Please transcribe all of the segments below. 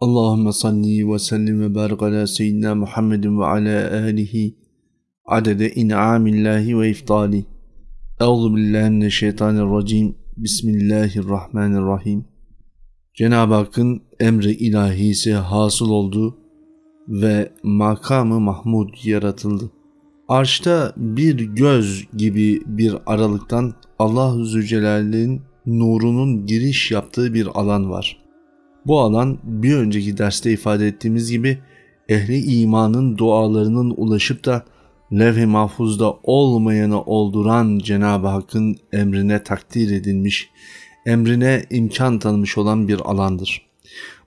Allahümme salli ve sellim ve barik ala seyyidina Muhammedin ve ala alihi adede in'amillahi ve iftali. Euzu billahi mineşşeytanirracim. Bismillahirrahmanirrahim. Cenab-ı Hakk'ın emri ilahisi hasıl oldu ve makamı Mahmud yaratıldı. Arşta bir göz gibi bir aralıktan Allah-u Zülcelal'in nurunun giriş yaptığı bir alan var. Bu alan bir önceki derste ifade ettiğimiz gibi ehli imanın dualarının ulaşıp da levh-i mahfuzda olmayanı olduran Cenab-ı Hakk'ın emrine takdir edilmiş, emrine imkan tanımış olan bir alandır.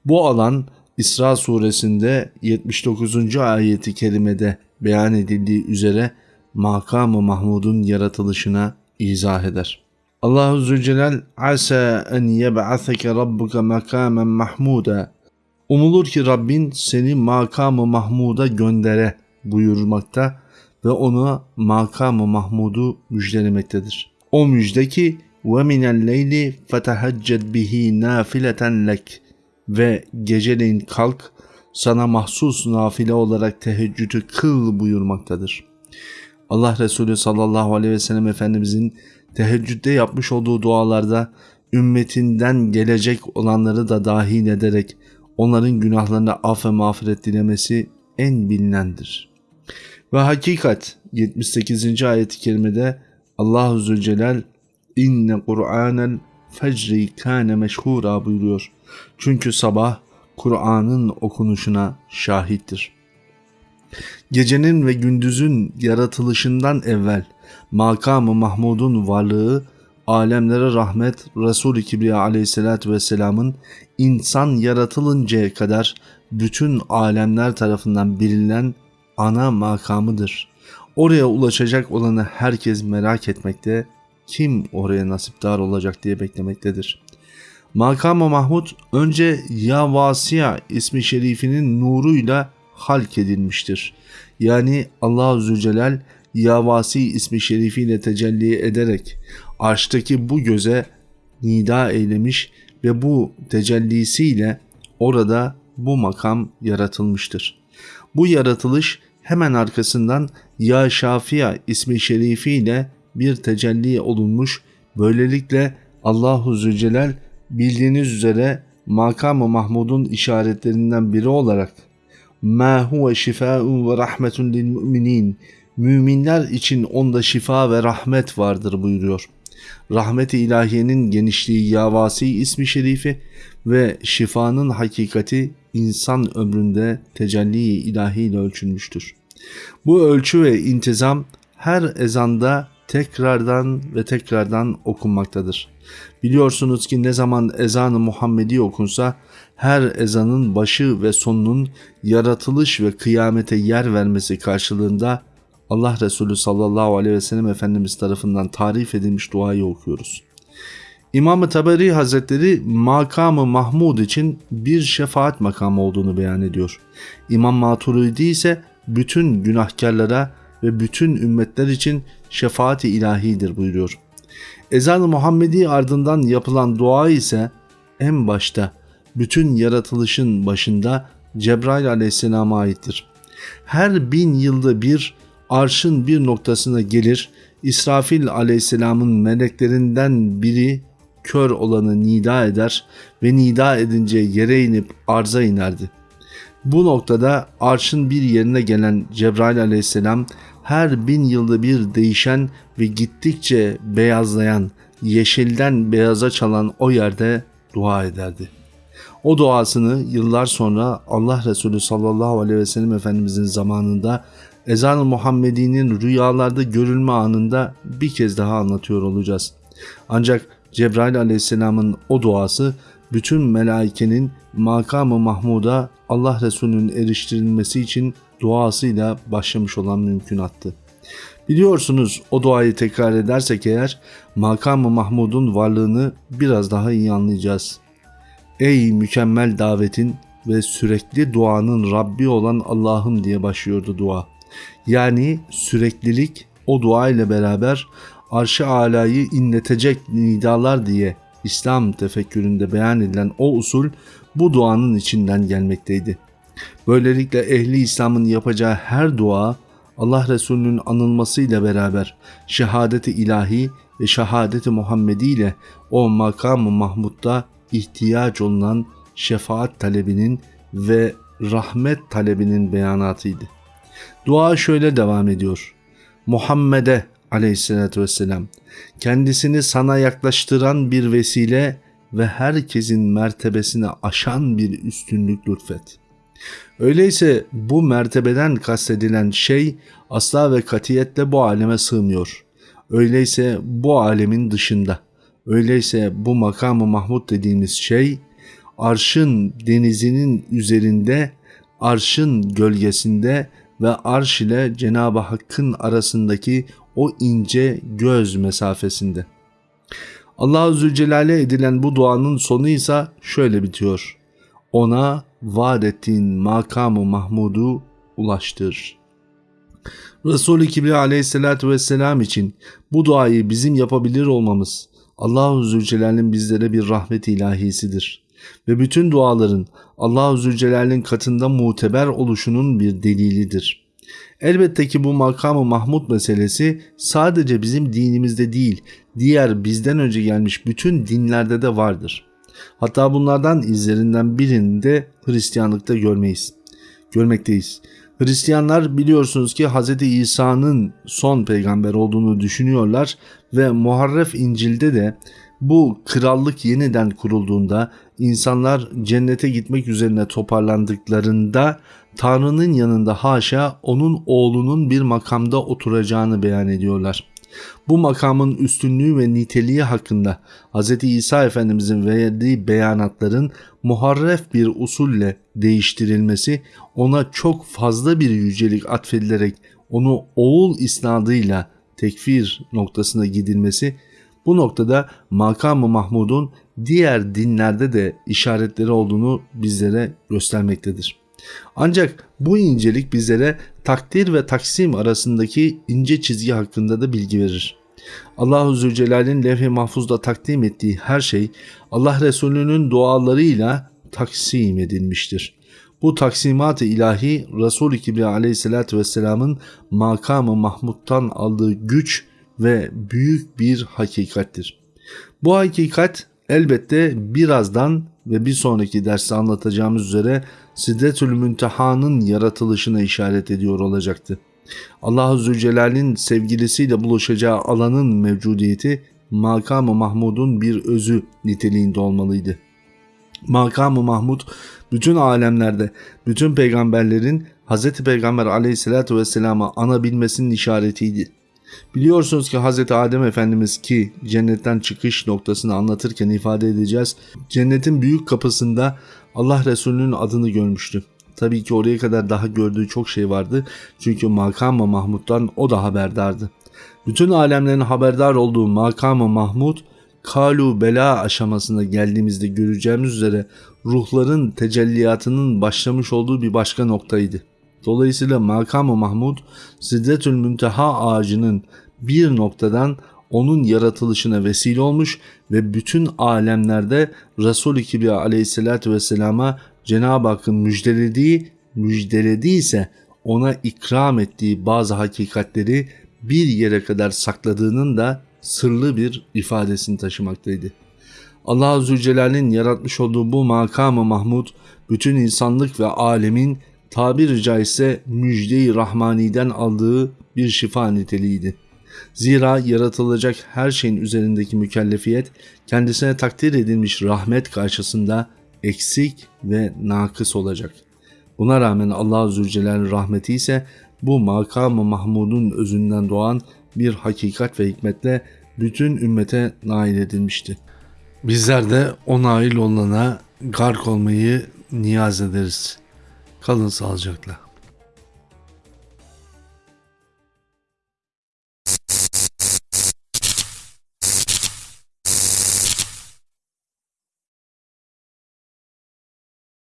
Bu alan İsra suresinde 79. ayeti kerimede beyan edildiği üzere makamı Mahmud'un yaratılışına izah eder. Allahu Zülcelal asa en yeb'aseke rabbuke makamen mahmuda. Umulur ki Rabbin seni makamı Mahmud'a göndere buyurmakta ve ona makamı Mahmud'u müjdelemektedir. O müjde ki ve minel leyli fetehacced bihi nafileten ve geceleyin kalk sana mahsus nafile olarak teheccüdü kıl buyurmaktadır. Allah Resulü sallallahu aleyhi ve sellem Efendimizin teheccüde yapmış olduğu dualarda ümmetinden gelecek olanları da dahil ederek onların günahlarına af ve mağfiret dilemesi en bilinendir. Ve hakikat 78. ayet-i kerimede Allahu Zülcelal inne Kur'anel fecri kâne meşhura buyuruyor. Çünkü sabah Kur'an'ın okunuşuna şahittir. Gecenin ve gündüzün yaratılışından evvel makamı Mahmud'un varlığı alemlere rahmet Resul-i Kibriya aleyhissalatü vesselamın insan yaratılıncaya kadar bütün alemler tarafından bilinen ana makamıdır. Oraya ulaşacak olanı herkes merak etmekte, kim oraya nasipdar olacak diye beklemektedir. Makam-ı Mahmud önce Ya Vasiya ismi şerifinin nuruyla halk edilmiştir. Yani Allah-u Zülcelal Yavasi ismi şerifiyle tecelli ederek arştaki bu göze nida eylemiş ve bu tecellisiyle orada bu makam yaratılmıştır. Bu yaratılış hemen arkasından Ya Şafia ismi şerifiyle bir tecelli olunmuş. Böylelikle Allahu Zülcelal bildiğiniz üzere makamı Mahmud'un işaretlerinden biri olarak şifaun ve rahmetun lil müminin müminler için onda şifa ve rahmet vardır buyuruyor. Rahmet-i ilahiyenin genişliği Yavasi ismi şerifi ve şifanın hakikati insan ömründe tecelli ilahiyle ölçülmüştür. Bu ölçü ve intizam her ezanda tekrardan ve tekrardan okunmaktadır. Biliyorsunuz ki ne zaman ezanı Muhammedi okunsa her ezanın başı ve sonunun yaratılış ve kıyamete yer vermesi karşılığında Allah Resulü sallallahu aleyhi ve sellem Efendimiz tarafından tarif edilmiş duayı okuyoruz. İmam-ı Taberi Hazretleri makamı Mahmud için bir şefaat makamı olduğunu beyan ediyor. İmam Maturidi ise bütün günahkarlara ve bütün ümmetler için şefaati ilahidir buyuruyor. Ezan-ı Muhammedi ardından yapılan dua ise en başta bütün yaratılışın başında Cebrail aleyhisselama aittir. Her bin yılda bir arşın bir noktasına gelir, İsrafil aleyhisselamın meleklerinden biri kör olanı nida eder ve nida edince yere inip arza inerdi. Bu noktada arşın bir yerine gelen Cebrail aleyhisselam her bin yılda bir değişen ve gittikçe beyazlayan, yeşilden beyaza çalan o yerde dua ederdi. O duasını yıllar sonra Allah Resulü sallallahu aleyhi ve sellem Efendimizin zamanında ezan-ı Muhammedi'nin rüyalarda görülme anında bir kez daha anlatıyor olacağız. Ancak Cebrail aleyhisselamın o duası bütün melaikenin makamı Mahmud'a Allah Resulü'nün eriştirilmesi için duasıyla başlamış olan mümkünattı. Biliyorsunuz o duayı tekrar edersek eğer makamı Mahmud'un varlığını biraz daha iyi anlayacağız. Ey mükemmel davetin ve sürekli duanın Rabbi olan Allah'ım diye başlıyordu dua. Yani süreklilik o dua ile beraber arş-ı alayı inletecek nidalar diye İslam tefekküründe beyan edilen o usul bu duanın içinden gelmekteydi. Böylelikle ehli İslam'ın yapacağı her dua Allah Resulü'nün anılmasıyla beraber şehadeti ilahi ve şehadeti Muhammedi ile o makam-ı Mahmud'da ihtiyaç olunan şefaat talebinin ve rahmet talebinin beyanatıydı. Dua şöyle devam ediyor. Muhammed'e aleyhissalatü vesselam kendisini sana yaklaştıran bir vesile ve herkesin mertebesini aşan bir üstünlük lütfet. Öyleyse bu mertebeden kastedilen şey asla ve katiyetle bu aleme sığmıyor. Öyleyse bu alemin dışında. Öyleyse bu makamı Mahmud dediğimiz şey arşın denizinin üzerinde, arşın gölgesinde ve arş ile Cenab-ı Hakk'ın arasındaki o ince göz mesafesinde. Allah Zülcelal'e edilen bu duanın sonu ise şöyle bitiyor. Ona vaat ettiğin makamı Mahmud'u ulaştır. Resul-i Kibriya aleyhissalatü vesselam için bu duayı bizim yapabilir olmamız Allah-u Zülcelal'in bizlere bir rahmet ilahisidir. Ve bütün duaların Allah-u Zülcelal'in katında muteber oluşunun bir delilidir. Elbette ki bu makamı Mahmud meselesi sadece bizim dinimizde değil, diğer bizden önce gelmiş bütün dinlerde de vardır. Hatta bunlardan izlerinden birini de Hristiyanlıkta görmeyiz. Görmekteyiz. Hristiyanlar biliyorsunuz ki Hz. İsa'nın son peygamber olduğunu düşünüyorlar ve Muharref İncil'de de bu krallık yeniden kurulduğunda insanlar cennete gitmek üzerine toparlandıklarında Tanrı'nın yanında haşa onun oğlunun bir makamda oturacağını beyan ediyorlar. Bu makamın üstünlüğü ve niteliği hakkında Hz. İsa Efendimizin verdiği beyanatların muharref bir usulle değiştirilmesi ona çok fazla bir yücelik atfedilerek onu oğul isnadıyla tekfir noktasına gidilmesi bu noktada makamı Mahmud'un diğer dinlerde de işaretleri olduğunu bizlere göstermektedir. Ancak bu incelik bizlere takdir ve taksim arasındaki ince çizgi hakkında da bilgi verir. Allahu Zülcelal'in levh-i mahfuzda takdim ettiği her şey Allah Resulü'nün dualarıyla taksim edilmiştir. Bu taksimat-ı ilahi Resul-i Kibriya aleyhissalatü vesselamın makamı Mahmud'dan aldığı güç ve büyük bir hakikattir. Bu hakikat elbette birazdan ve bir sonraki derste anlatacağımız üzere Sidretül Münteha'nın yaratılışına işaret ediyor olacaktı. Allah-u Zülcelal'in sevgilisiyle buluşacağı alanın mevcudiyeti makamı Mahmud'un bir özü niteliğinde olmalıydı. Makamı Mahmud bütün alemlerde, bütün peygamberlerin Hz. Peygamber aleyhissalatü vesselama anabilmesinin işaretiydi. Biliyorsunuz ki Hz. Adem Efendimiz ki cennetten çıkış noktasını anlatırken ifade edeceğiz. Cennetin büyük kapısında Allah Resulü'nün adını görmüştü. Tabii ki oraya kadar daha gördüğü çok şey vardı. Çünkü makam Mahmud'dan o da haberdardı. Bütün alemlerin haberdar olduğu makam Mahmud kalu bela aşamasına geldiğimizde göreceğimiz üzere ruhların tecelliyatının başlamış olduğu bir başka noktaydı. Dolayısıyla makam Mahmud Sidretül Münteha ağacının bir noktadan onun yaratılışına vesile olmuş ve bütün alemlerde Resul-i Kibriya aleyhissalatü vesselama Cenab-ı Hakk'ın müjdelediği, müjdelediyse ona ikram ettiği bazı hakikatleri bir yere kadar sakladığının da sırlı bir ifadesini taşımaktaydı. Allah Zülcelal'in yaratmış olduğu bu makamı Mahmud bütün insanlık ve alemin tabiri caizse müjde-i rahmaniden aldığı bir şifa niteliğiydi. Zira yaratılacak her şeyin üzerindeki mükellefiyet kendisine takdir edilmiş rahmet karşısında eksik ve nakıs olacak. Buna rağmen Allah Zülcelal'in rahmeti ise bu makamı Mahmud'un özünden doğan bir hakikat ve hikmetle bütün ümmete nail edilmişti. Bizler de o nail olana gark olmayı niyaz ederiz. Kalın sağlıcakla.